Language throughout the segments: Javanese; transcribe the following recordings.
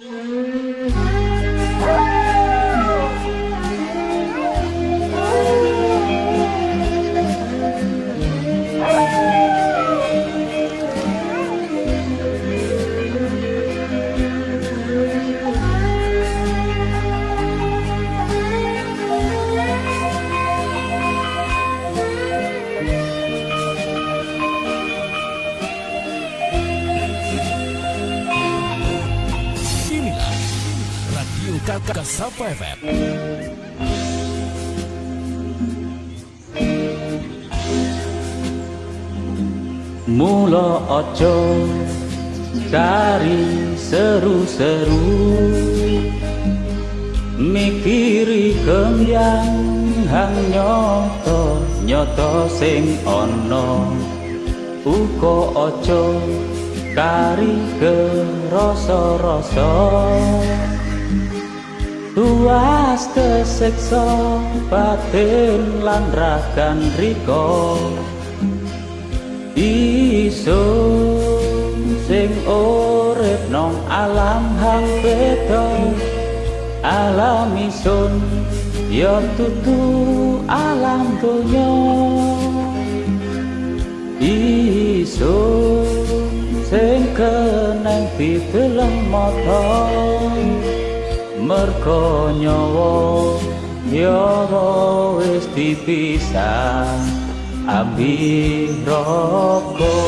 Mm-hmm. Kasapa FM. Mula ojo cari seru-seru. Mikiri kembyang hang nyoto nyoto sing ono. Uko ojo kari ke rasa-rasa Tuas keseksa batin lan ragan riko Isun sing urip nong alam hang beda. Alam isun ya tutu alam donya. Isun sing keneng piteleng motor merko nyawa yara wis dipisah abi roko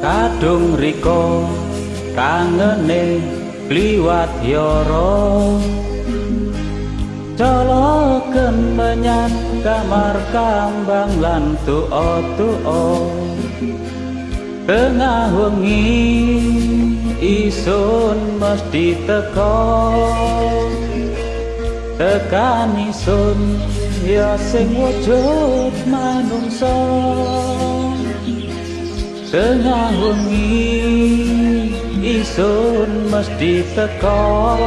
kadung riko kangene liwat yoro. Coloken menyang kamar kambang lan tuo tuo tengah wengi isun mesti teko tekan isun ya sing wujud manungsa. Tengah wengi isun mesti teko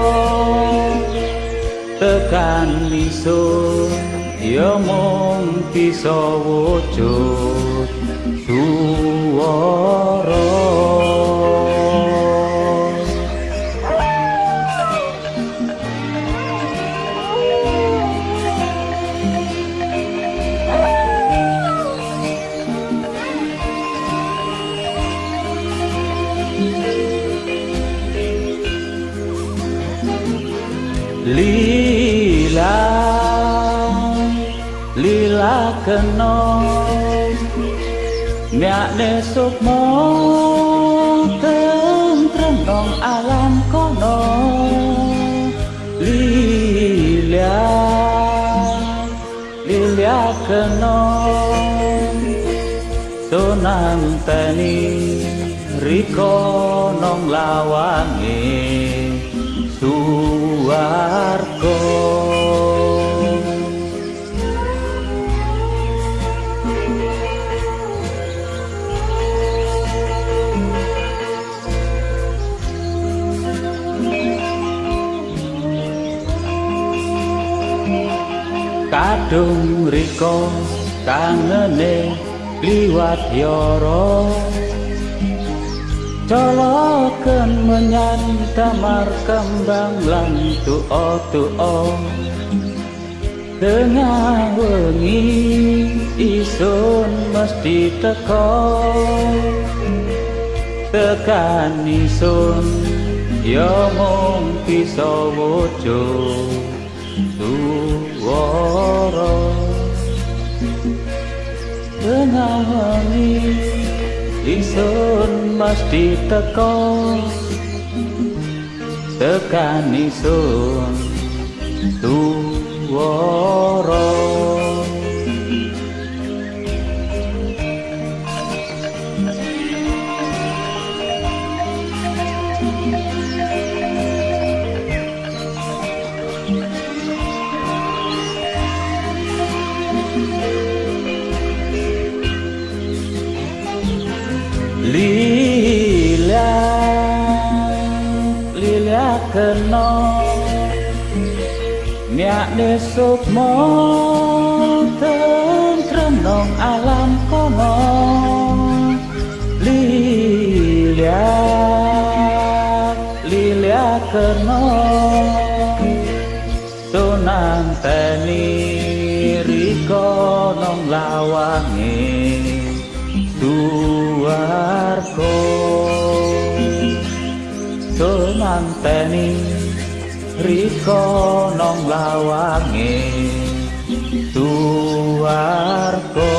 tekan isun ya mung bisa wujud suara lila lila keno nyak nesuk mo tentrem nong alam kono. Lila lila keno sunang tani riko nong lawangi suwarko kadung riko kangene liwat yoro coloken menyang damar kembang lan tuo tuo. Tengah wengi isun mesti teko. Tekan isun ya mung bisa wujud suara tengah wengi Isun mesti teko tekan isun tuwara kena. Nyakne sukmo tentrem nong alam kono. Lilia Lilia kena. Tunang teni riko nong lawange Duarko Tunang teni riko nong lawange Duarko